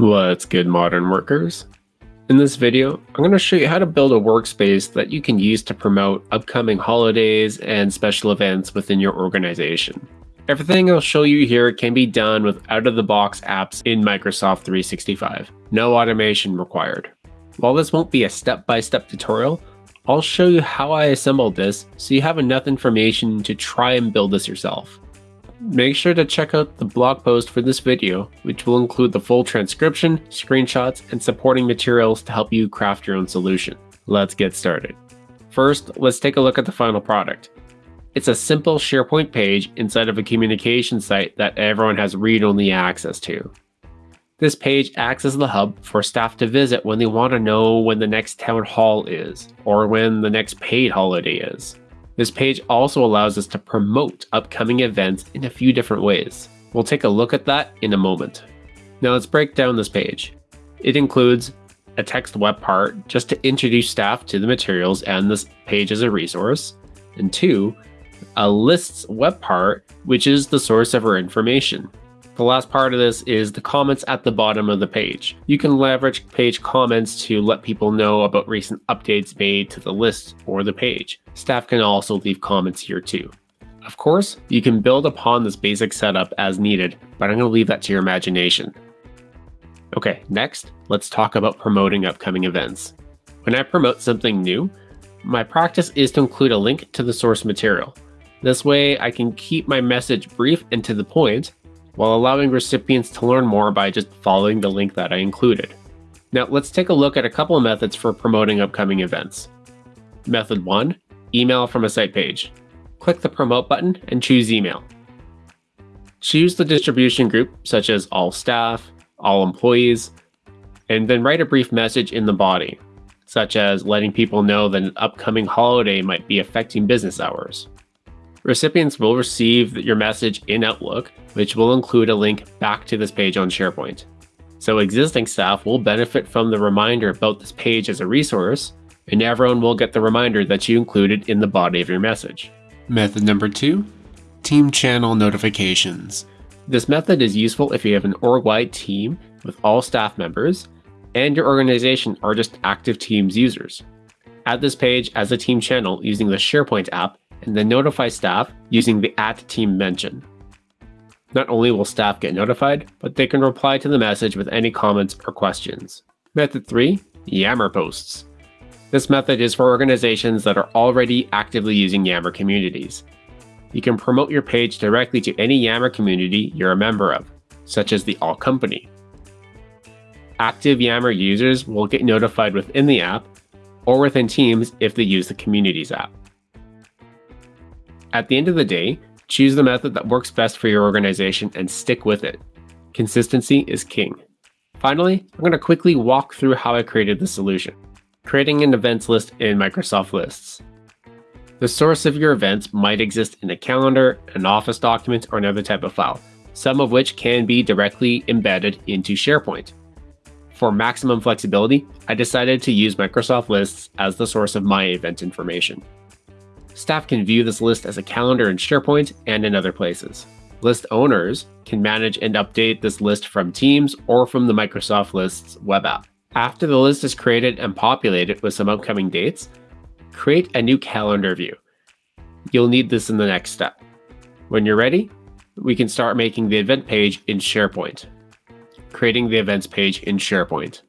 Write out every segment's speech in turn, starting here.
What's good modern workers? In this video, I'm going to show you how to build a workspace that you can use to promote upcoming holidays and special events within your organization. Everything I'll show you here can be done with out-of-the-box apps in Microsoft 365. No automation required. While this won't be a step-by-step -step tutorial, I'll show you how I assembled this so you have enough information to try and build this yourself. Make sure to check out the blog post for this video, which will include the full transcription, screenshots, and supporting materials to help you craft your own solution. Let's get started. First, let's take a look at the final product. It's a simple SharePoint page inside of a communication site that everyone has read-only access to. This page acts as the hub for staff to visit when they want to know when the next town hall is, or when the next paid holiday is. This page also allows us to promote upcoming events in a few different ways. We'll take a look at that in a moment. Now let's break down this page. It includes a text web part just to introduce staff to the materials and this page as a resource, and two, a lists web part, which is the source of our information. The last part of this is the comments at the bottom of the page. You can leverage page comments to let people know about recent updates made to the list or the page. Staff can also leave comments here too. Of course, you can build upon this basic setup as needed, but I'm going to leave that to your imagination. Okay, next, let's talk about promoting upcoming events. When I promote something new, my practice is to include a link to the source material. This way I can keep my message brief and to the point, while allowing recipients to learn more by just following the link that I included. Now let's take a look at a couple of methods for promoting upcoming events. Method 1. Email from a site page. Click the promote button and choose email. Choose the distribution group such as all staff, all employees, and then write a brief message in the body, such as letting people know that an upcoming holiday might be affecting business hours. Recipients will receive your message in Outlook, which will include a link back to this page on SharePoint. So existing staff will benefit from the reminder about this page as a resource, and everyone will get the reminder that you included in the body of your message. Method number two, team channel notifications. This method is useful if you have an org-wide team with all staff members, and your organization are just active Teams users. Add this page as a team channel using the SharePoint app and then notify staff using the at team mention. Not only will staff get notified, but they can reply to the message with any comments or questions. Method 3. Yammer posts. This method is for organizations that are already actively using Yammer communities. You can promote your page directly to any Yammer community you're a member of, such as the All Company. Active Yammer users will get notified within the app or within Teams if they use the Communities app. At the end of the day, choose the method that works best for your organization and stick with it. Consistency is king. Finally, I'm going to quickly walk through how I created the solution. Creating an events list in Microsoft Lists. The source of your events might exist in a calendar, an Office document, or another type of file, some of which can be directly embedded into SharePoint. For maximum flexibility, I decided to use Microsoft Lists as the source of my event information. Staff can view this list as a calendar in SharePoint and in other places. List owners can manage and update this list from Teams or from the Microsoft Lists web app. After the list is created and populated with some upcoming dates, create a new calendar view. You'll need this in the next step. When you're ready, we can start making the event page in SharePoint. Creating the events page in SharePoint.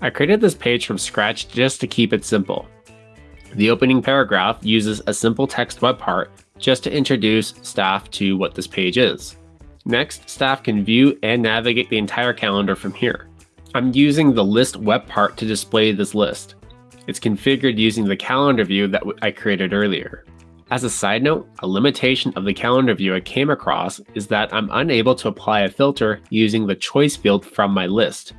I created this page from scratch just to keep it simple. The opening paragraph uses a simple text web part just to introduce staff to what this page is. Next, staff can view and navigate the entire calendar from here. I'm using the list web part to display this list. It's configured using the calendar view that I created earlier. As a side note, a limitation of the calendar view I came across is that I'm unable to apply a filter using the choice field from my list.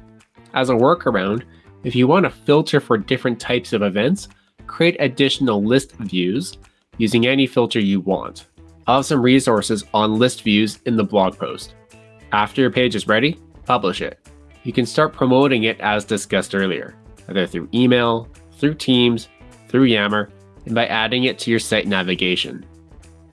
As a workaround, if you want to filter for different types of events, create additional list views using any filter you want. I'll have some resources on list views in the blog post. After your page is ready, publish it. You can start promoting it as discussed earlier, either through email, through Teams, through Yammer, and by adding it to your site navigation.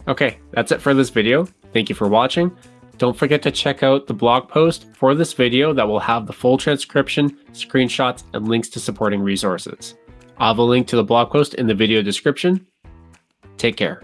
Okay, that's it for this video. Thank you for watching. Don't forget to check out the blog post for this video that will have the full transcription, screenshots, and links to supporting resources. I'll have a link to the blog post in the video description. Take care.